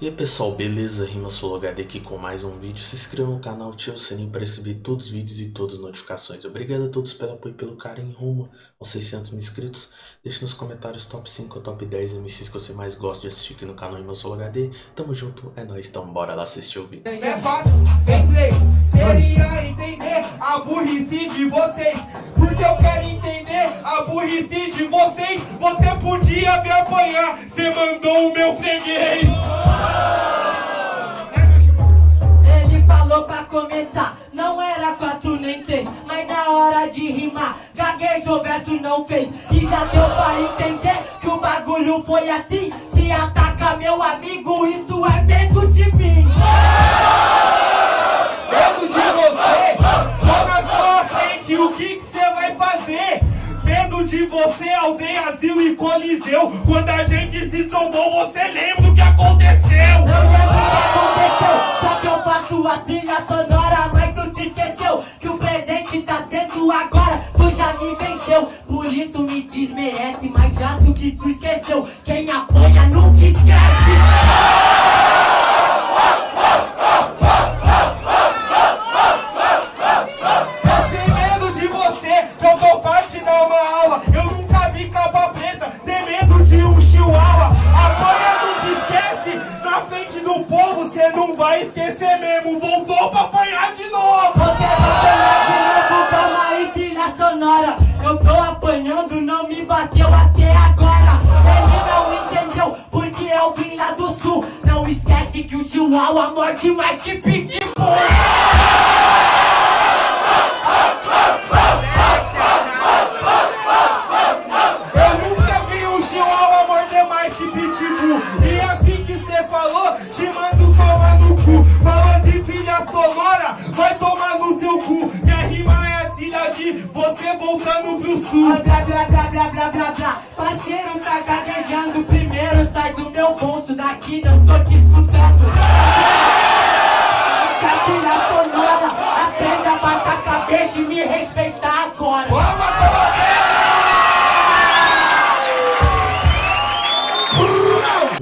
E aí pessoal, beleza? Rima HD aqui com mais um vídeo. Se inscreva no canal, ative o sininho para receber todos os vídeos e todas as notificações. Obrigado a todos pelo apoio e pelo carinho rumo aos 600 mil inscritos. Deixe nos comentários top 5 ou top 10 MCs que você mais gosta de assistir aqui no canal Rima HD. Tamo junto, é nóis, então bora lá assistir o vídeo. Queria entender a burrice de vocês. Porque eu quero entender de vocês. Você podia me apanhar, você mandou o meu freguês. Ele falou pra começar, não era quatro nem três, mas na hora de rimar, gaguejou, verso não fez. E já deu pra entender que o bagulho foi assim. Se ataca meu amigo, isso é medo de mim. Coliseu. Quando a gente se trombou, você lembra do que aconteceu? Não lembro o que aconteceu, só que eu faço a trilha sonora, mas tu te esqueceu que o presente tá sendo agora, tu já me venceu. Por isso me desmerece, mas já que tu esqueceu. Quem apoia nunca esquece. Que o chihuahua morde mais que pitbull. Eu nunca vi um chihuahua morder mais que pitbull. E assim que cê falou, te mando tomar no cu. Falou de trilha sonora, vai de você voltando pro sul. Ah, Blá, blá, blá, blá, blá, blá, blá. Parceiro tá gaguejando primeiro, sai do meu bolso daqui, não tô te escutando. Essa trilha sonora, aprende a baixar a cabeça e me respeitar agora.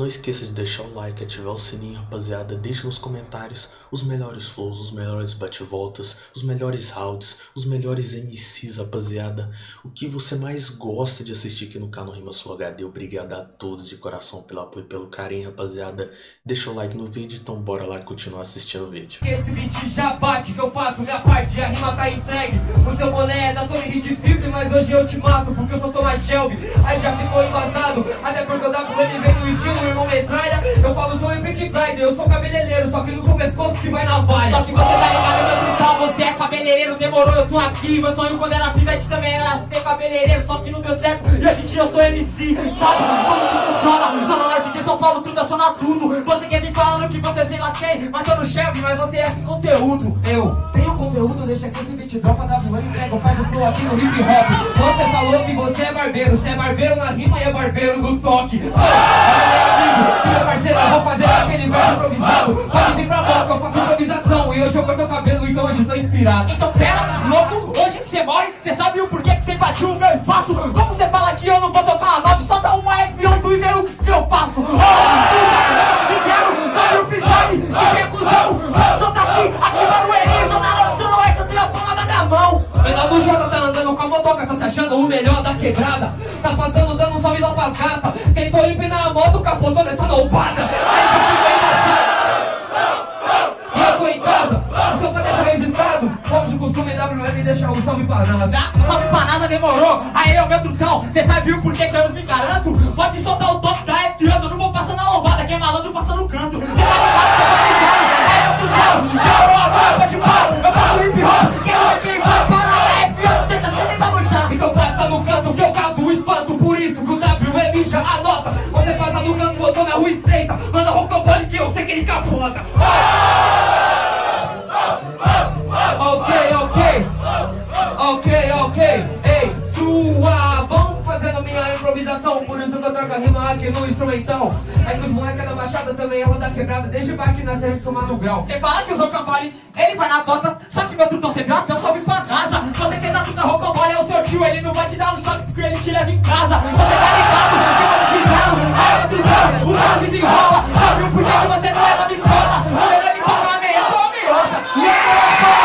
Não esqueça de deixar o like, ativar o sininho, rapaziada. Deixe nos comentários os melhores flows, os melhores bate-voltas, os melhores rounds, os melhores MCs, rapaziada. O que você mais gosta de assistir aqui no canal Rima Sul HD. Obrigado a todos de coração pelo apoio e pelo carinho, rapaziada. Deixa o like no vídeo, então bora lá continuar assistindo o vídeo. Esse beat já bate que eu faço minha parte, a rima tá entregue. O seu boné é da de Fibre, mas hoje eu te mato porque eu sou Thomas Shelby. Aí já ficou embasado, até porque o WM vem no estilo, metralha. Eu falo sou em Big Pride, eu sou cabeleireiro, só que não sou pescoço que vai na valha. Só que você tá ligado, eu vou gritar, você é cabeleireiro, demorou, eu tô aqui. Meu sonho quando era pivete também era ser cabeleireiro, só que não deu certo. E a gente eu sou MC, sabe como que funciona? Zona Norte de São Paulo, tudo aciona tudo. Você quer me falando que você sei lá quem, mas eu no Shelby, mas você é sem conteúdo. Eu tenho conteúdo, deixa que esse beat dropa, WM prego, faz o flow aqui no hip hop. Você falou que você é barbeiro, você é barbeiro na rima e é barbeiro no toque. Ah, meu amigo, meu parceiro, eu vou fazer aquele verso improvisado. Pode vir pra boca, eu faço improvisação. E hoje eu corto o cabelo, então hoje tô inspirado. Então pera, louco, hoje você morre, você sabe o porquê que você invadiu o meu espaço? Como você fala que eu não vou tocar a nove, solta uma F8 e vê o que eu faço. Oh, sincero, sabe o freestyle, que recusão. Só tá aqui, ativando o Eri, zona norte, zona oeste, eu tenho a palma na minha mão. Menor do Jota tá andando com a motoca, tá se achando o melhor quebrada. Tá passando dando um salve lá pras gatas. Tentou empinar a moto, capotou nessa lombada. Aí já ficou embaçado. E eu tô em casa, o seu padre tá registrado. Como de costume, WM deixa um salve pra NASA. Ah, salve pra NASA demorou, aí é o meu trucão. Cê sabe o porquê que eu não me garanto? Pode soltar o top da F, eu não vou passar na lombada. Quem é malandro passa no canto. Cê tá ligado, tá ligado, é o trucão. Demorou a boca de pau, eu instrumental. É que os moleques moleque é da Baixada também, eu vou da quebrada, desde o baque nasceu de somar no grau. Você fala que o Rocambole, ele vai na botas, só que meu truto sempre até eu salve pra casa. Com certeza tu tá Rocambole, é o seu tio, ele não vai te dar um choque porque ele te leva em casa. Você tá ligado, chama de bizarro, aí eu bizarro, o carro desenrola, sabe o porquê que você não é da minha escola. O melhor de pagar meia, tua meiota. Mano,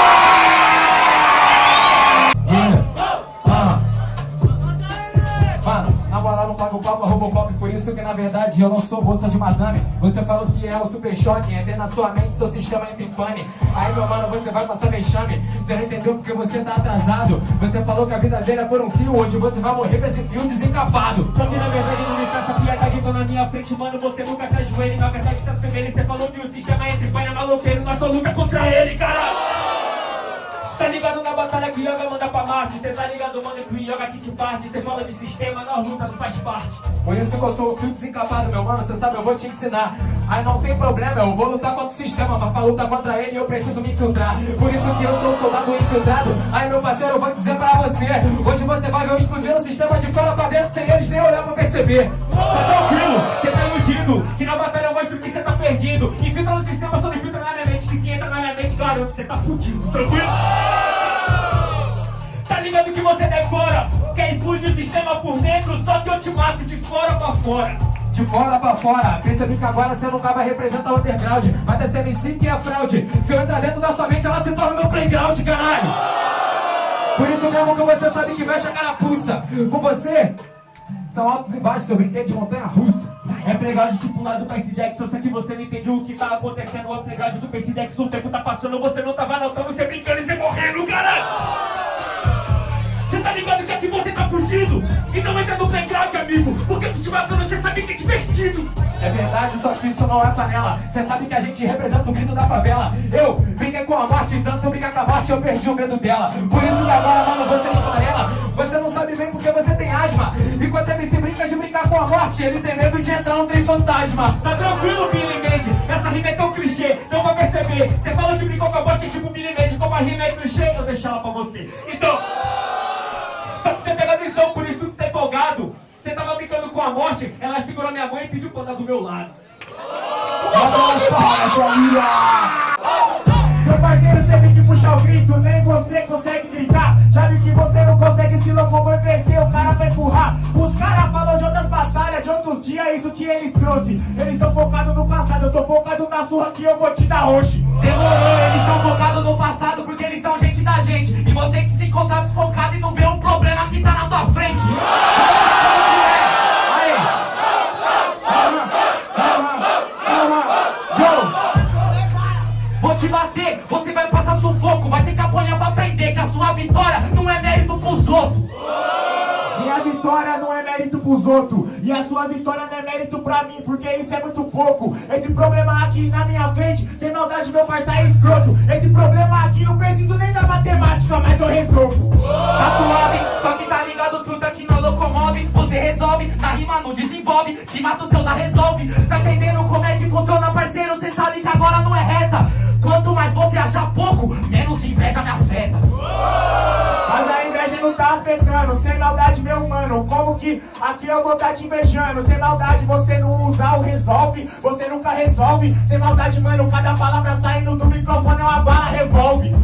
Robocop Por isso que na verdade eu não sou bolsa de madame. Você falou que é o super choque Entra na sua mente, seu sistema entra em pane. Aí meu mano, você vai passar vexame. Você não entendeu porque você tá atrasado. Você falou que a vida dele é por um fio Hoje você vai morrer com esse fio desencapado. Só que na verdade não me faça piada que tô na minha frente, mano, você nunca se ajoelha Na verdade se assemelha, você falou que o sistema entra em panha maloqueiro Nós só luta contra ele, cara! Tá ligado na batalha que Yoga manda pra Marte. Cê tá ligado, mano, que o Yoga aqui te parte. Cê fala de sistema, nós luta, não faz parte. Por isso que eu sou o fio desencapado, meu mano, cê sabe, eu vou te ensinar. Aí não tem problema, eu vou lutar contra o sistema Mas pra lutar contra ele eu preciso me infiltrar. Por isso que eu sou um soldado infiltrado. Aí meu parceiro, eu vou dizer pra você Hoje você vai ver eu explodir o sistema de fora pra dentro Sem eles nem olhar pra perceber. Tá tranquilo, cê tá iludido Que na batalha eu mostro que cê tá perdido. Infiltra no sistema, só entra na minha mente, garanto, cê tá fudido, tranquilo? Tá ligado que você decora Quer explodir o sistema por dentro Só que eu te mato de fora pra fora. De fora pra fora, percebi que agora você não tava representando o underground. Mas essa MC que é fraude. Se eu entrar dentro da sua mente, ela se torna meu playground, caralho. Por isso mesmo que você sabe que mexe a carapuça Com você, são altos e baixos, eu brinquei de montanha russa É pregado tipo lá do Percy Jackson que você não entendeu o que tá acontecendo O pregado do Percy Jackson, o tempo tá passando Você não tava notando, você brincando e você morrendo, caralho Você tá ligado que aqui você tá fudido? Então entra no playground, amigo Porque tu te matando, você sabe que é divertido. É verdade, só que isso não é panela. Cê sabe que a gente representa o grito da favela. Eu brinquei com a morte, tanto eu brincar com a morte Eu perdi o medo dela. Por isso que agora, mano, você esfarela Você não sabe bem porque você tem asma. Enquanto a MC de brincar com a morte Ele tem medo de entrar num trem fantasma. Tá tranquilo, Billy Mandy? Essa rima é tão clichê, não vai perceber. Você falou que brincou com a bote, é tipo Billy Mandy Como a rima é clichê, eu deixo ela pra você. Então, só que você pega a visão, por isso que tá empolgado. Você tava brincando com a morte Ela segurou minha mãe e pediu pra andar do meu lado. Seu parceiro teve que puxar o grito, nem você consegue gritar. Já vi que você não consegue se locomover, o cara pra empurrar. Os caras falam de outras batalhas, de outros dias, é isso que eles trouxe. Eles estão focados no passado, eu tô focado na surra que eu vou te dar hoje. Demorou, eles estão focados no passado porque eles são gente da gente. E você que se encontrar desfocado e não vê o problema que tá na tua frente. Vou te bater, você vai ter que apanhar pra aprender que a sua vitória não é mérito pros outros. Minha vitória não é mérito pros outros. E a sua vitória não é mérito pra mim Porque isso é muito pouco. Esse problema aqui na minha frente Sem maldade meu parceiro é escroto. Esse problema aqui não preciso nem da matemática Mas eu resolvo. Tá suave, só que tá ligado, truta que não locomove. Você resolve, na rima não desenvolve. Te mata os seus a resolve. Tá entendendo como é que funciona, parceiro? Aqui eu vou tá te invejando. Sem maldade você não usa o resolve. Você nunca resolve. Sem maldade mano Cada palavra saindo do microfone é uma bala revolve.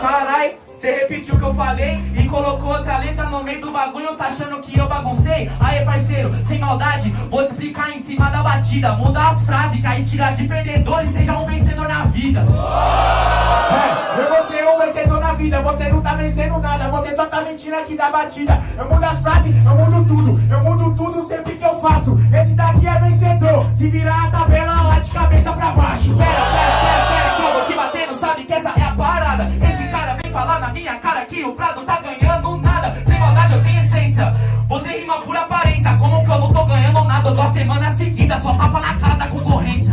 Carai, você repetiu o que eu falei colocou outra letra no meio do bagulho, tá achando que eu baguncei? Aí, parceiro, sem maldade, vou te explicar em cima da batida. Muda as frases, que aí tira de perdedor e seja um vencedor na vida. É, eu vou ser um vencedor na vida Você não tá vencendo nada Você só tá mentindo aqui da batida Eu mudo as frases, eu mudo tudo Eu mudo tudo sempre que eu faço Esse daqui é vencedor Se virar a tabela lá de cabeça pra baixo Pera, pera, pera, pera, que eu vou te batendo, sabe que essa é a parada. Esse cara vem falar na minha cara que o Prado tá ganhando nada? Eu tô a semana seguida, só tapa na cara da concorrência.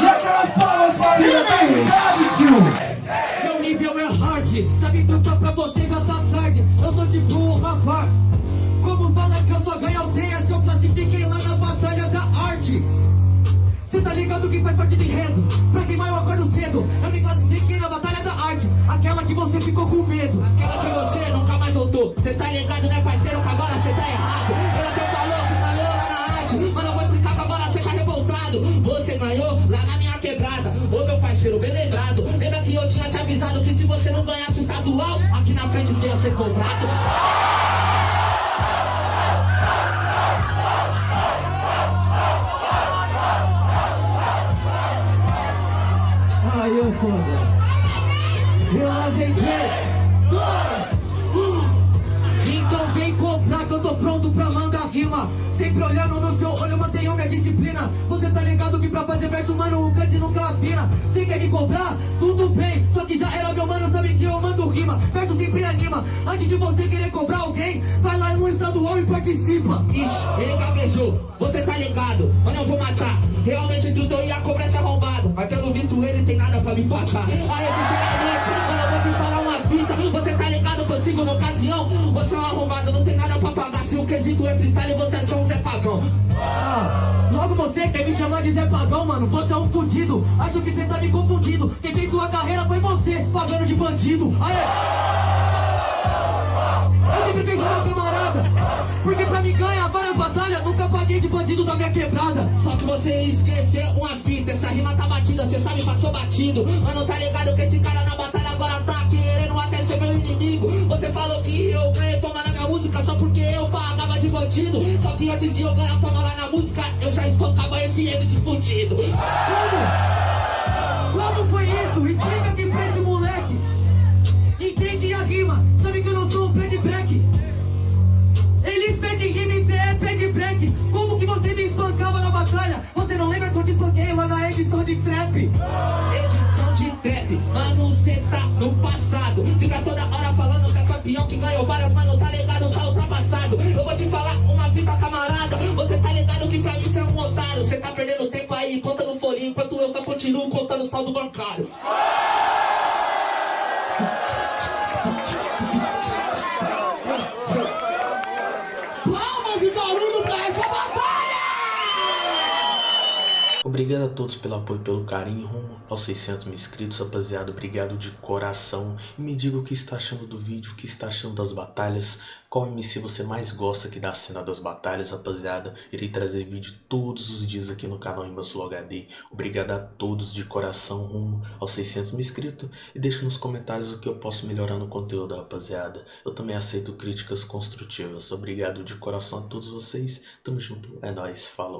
E aquelas palmas Verdade, tio Meu nível é hard, sabe trucar pra você gastar tarde. Eu sou tipo um rapaz. Como fala que eu só ganho aldeia se eu classifiquei lá na batalha da arte? Tá ligado que faz parte do enredo. Pra queimar eu acordo cedo. Eu me classifiquei na batalha da arte. Aquela que você ficou com medo. Aquela que você nunca mais voltou. Cê tá ligado né parceiro? Que agora cê tá errado. Ela até falou que ganhou lá na arte Mas não vou explicar que agora cê tá revoltado. Você ganhou lá na minha quebrada. Ô meu parceiro, bem lembrado. Lembra que eu tinha te avisado que se você não ganhasse o estadual Aqui na frente você ia ser cobrado rima. Sempre olhando no seu olho, mantenho minha disciplina. Você tá ligado que pra fazer verso, mano, o cante nunca afina. Você quer me cobrar? Tudo bem. Só que já era meu mano, sabe que eu mando rima. Verso sempre anima. Antes de você querer cobrar alguém Vai lá no estadual e participa. Ixi, ele gaguejou, você tá ligado? Mano, eu vou matar. Realmente o truto ia cobrar esse arrombado. Mas pelo visto ele tem nada pra me empatar eu vou te Você tá ligado, consigo na ocasião? Você é um arrombado, não tem nada pra pagar. Se o quesito é freestyle, você é só um Zé Pagão Ah, logo você quer me chamar de Zé Pagão, mano. Você é um fudido, acho que você tá me confundindo. Quem fez sua carreira foi você, pagando de bandido. Aê! Eu sempre fiz uma camarada Porque pra me ganhar várias batalhas Nunca paguei de bandido da minha quebrada. Só que você esqueceu uma fita Essa rima tá batida, cê sabe, passou batido. Mano, tá ligado que esse cara na batalha querendo até ser meu inimigo Você falou que eu ganhei fama na minha música Só porque eu pagava de bandido Só que antes de eu ganhar fama lá na música Eu já espancava esse MC fudido Como? Como foi isso? Explica Fica toda hora falando que é campeão Que ganhou várias, mano, tá ligado, tá ultrapassado. Eu vou te falar uma fita, camarada. Você tá ligado que pra mim cê é um otário. Cê tá perdendo tempo aí, conta no folhinho Enquanto eu só continuo contando saldo bancário Obrigado a todos pelo apoio e pelo carinho rumo aos 600 mil inscritos, rapaziada. Obrigado de coração. E me diga o que está achando do vídeo, o que está achando das batalhas. Qual MC você mais gosta aqui da cena das batalhas, rapaziada. Irei trazer vídeo todos os dias aqui no canal Imbasulo HD. Obrigado a todos de coração rumo aos 600 mil inscritos. E deixe nos comentários o que eu posso melhorar no conteúdo, rapaziada. Eu também aceito críticas construtivas. Obrigado de coração a todos vocês. Tamo junto. É nóis. Falou.